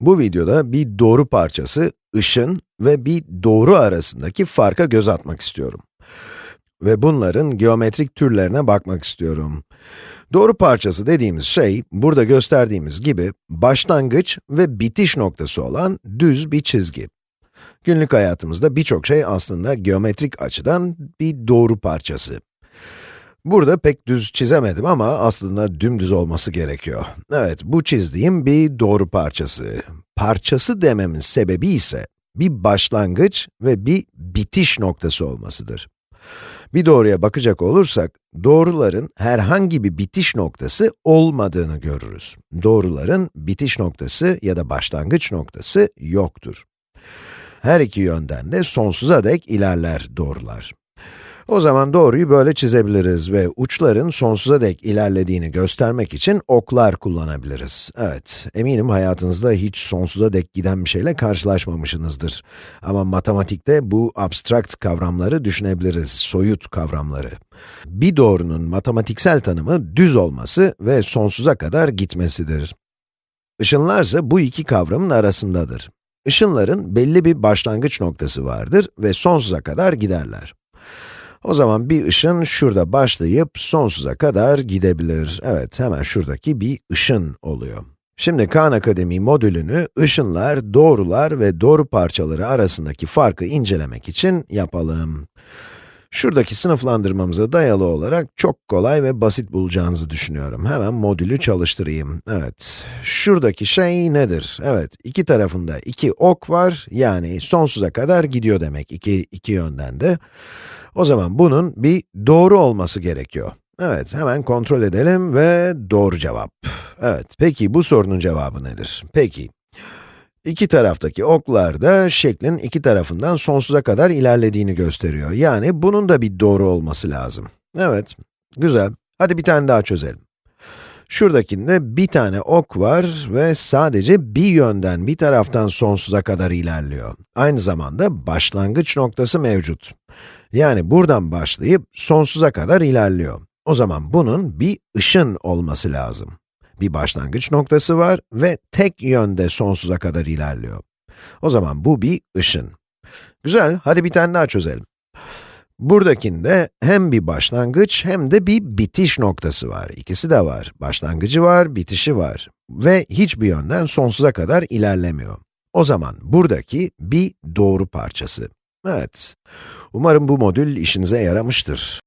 Bu videoda bir doğru parçası, ışın ve bir doğru arasındaki farka göz atmak istiyorum. Ve bunların geometrik türlerine bakmak istiyorum. Doğru parçası dediğimiz şey, burada gösterdiğimiz gibi başlangıç ve bitiş noktası olan düz bir çizgi. Günlük hayatımızda birçok şey aslında geometrik açıdan bir doğru parçası. Burada pek düz çizemedim ama aslında dümdüz olması gerekiyor. Evet, bu çizdiğim bir doğru parçası. Parçası dememin sebebi ise bir başlangıç ve bir bitiş noktası olmasıdır. Bir doğruya bakacak olursak, doğruların herhangi bir bitiş noktası olmadığını görürüz. Doğruların bitiş noktası ya da başlangıç noktası yoktur. Her iki yönden de sonsuza dek ilerler doğrular. O zaman doğruyu böyle çizebiliriz ve uçların sonsuza dek ilerlediğini göstermek için oklar kullanabiliriz. Evet, eminim hayatınızda hiç sonsuza dek giden bir şeyle karşılaşmamışsınızdır. Ama matematikte bu abstrakt kavramları düşünebiliriz, soyut kavramları. Bir doğrunun matematiksel tanımı düz olması ve sonsuza kadar gitmesidir. Işınlarsa bu iki kavramın arasındadır. Işınların belli bir başlangıç noktası vardır ve sonsuza kadar giderler. O zaman bir ışın şurada başlayıp sonsuza kadar gidebilir. Evet, hemen şuradaki bir ışın oluyor. Şimdi Khan Akademi modülünü ışınlar, doğrular ve doğru parçaları arasındaki farkı incelemek için yapalım. Şuradaki sınıflandırmamıza dayalı olarak çok kolay ve basit bulacağınızı düşünüyorum. Hemen modülü çalıştırayım. Evet, şuradaki şey nedir? Evet, iki tarafında iki ok var, yani sonsuza kadar gidiyor demek iki, iki yönden de. O zaman bunun bir doğru olması gerekiyor. Evet, hemen kontrol edelim ve doğru cevap. Evet, peki bu sorunun cevabı nedir? Peki, iki taraftaki oklar da şeklin iki tarafından sonsuza kadar ilerlediğini gösteriyor. Yani bunun da bir doğru olması lazım. Evet, güzel. Hadi bir tane daha çözelim. Şuradakinde bir tane ok var ve sadece bir yönden, bir taraftan sonsuza kadar ilerliyor. Aynı zamanda başlangıç noktası mevcut. Yani buradan başlayıp sonsuza kadar ilerliyor. O zaman bunun bir ışın olması lazım. Bir başlangıç noktası var ve tek yönde sonsuza kadar ilerliyor. O zaman bu bir ışın. Güzel, hadi bir tane daha çözelim. Buradakinde hem bir başlangıç hem de bir bitiş noktası var. İkisi de var. Başlangıcı var, bitişi var. Ve hiçbir yönden sonsuza kadar ilerlemiyor. O zaman buradaki bir doğru parçası. Evet. Umarım bu modül işinize yaramıştır.